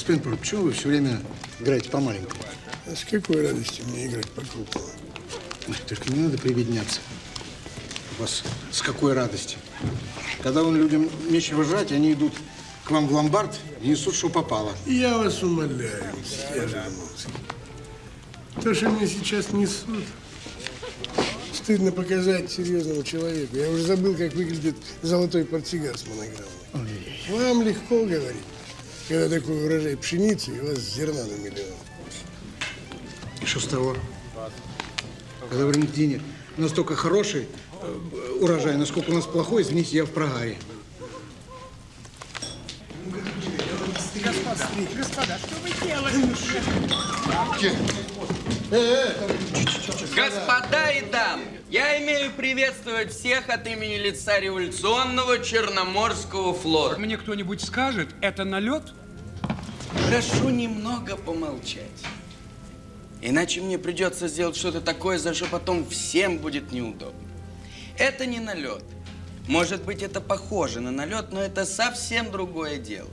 Господин прокурор, почему вы все время играете по маленькому? А с какой радостью мне играть по крупному? Ой, Только не надо приведняться. У вас с какой радости? Когда он людям нечего жрать, они идут к вам в ломбард и несут, что попало. Я вас умоляю, я Жириновский. То, что мне сейчас несут, стыдно показать серьезному человеку. Я уже забыл, как выглядит золотой портсигар с монограммой. Вам легко говорить, когда такой урожай пшеницы и у вас зерна на миллион. И что с того? Когда в Аргентине настолько хороший э, урожай, насколько у нас плохой, извините, я в прогаре. Господа и дамы, я имею приветствовать всех от имени лица революционного Черноморского флота. Мне кто-нибудь скажет, это налет? Прошу немного помолчать. Иначе мне придется сделать что-то такое, за что потом всем будет неудобно. Это не налет. Может быть, это похоже на налет, но это совсем другое дело.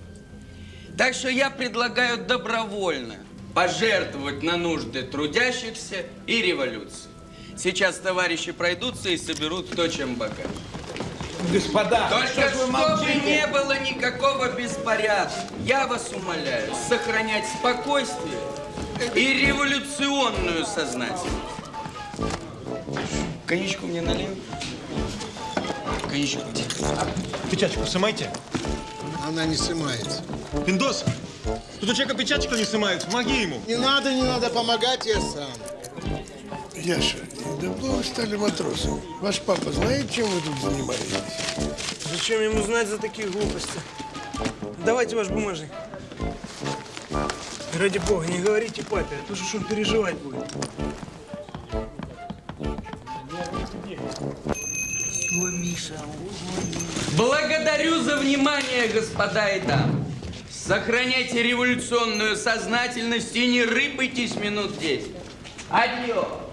Так что я предлагаю добровольно пожертвовать на нужды трудящихся и революции. Сейчас товарищи пройдутся и соберут кто чем богат. Господа, Только чтобы не было никакого беспорядка, я вас умоляю сохранять спокойствие и революционную сознательность. Коньячку мне налил? Коньячку. Печаточку сымайте. Она не снимается. Пиндос, тут у человека печаточку не сымают, помоги ему. Не надо, не надо помогать, я сам. Яша, давно вы стали матросом. Ваш папа знает, чем вы тут занимаетесь? Зачем ему знать за такие глупости? Давайте ваш бумажник. Ради бога, не говорите папе, а то же он переживать будет. Благодарю за внимание, господа и дамы. Сохраняйте революционную сознательность и не рыпайтесь минут 10. Adiós.